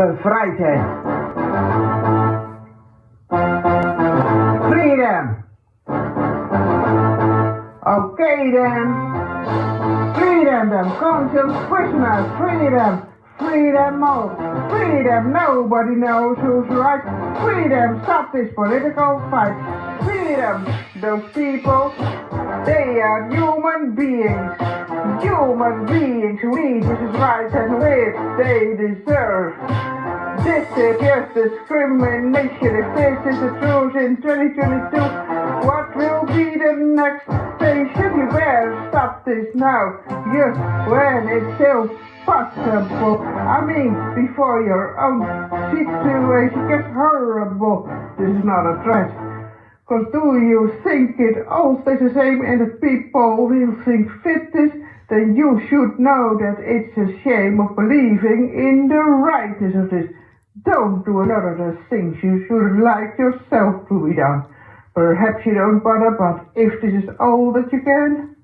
bevrijdheid. Freedom. Okay then. Freedom them, to prisoners, freedom, freedom all, freedom, nobody knows who's right, freedom, stop this political fight, freedom, those people, they are human beings, human beings who need this rights and which they deserve. This is just discrimination. If this is the truth in 2022, what will be the next station? You better stop this now. Just when it's still possible. I mean, before your own situation gets horrible. This is not a threat. Cause do you think it all stays the same and the people will think fit this? Then you should know that it's a shame of believing in the rightness of this. Don't do a lot of the things you should like yourself to be done. Perhaps you don't bother, but if this is all that you can,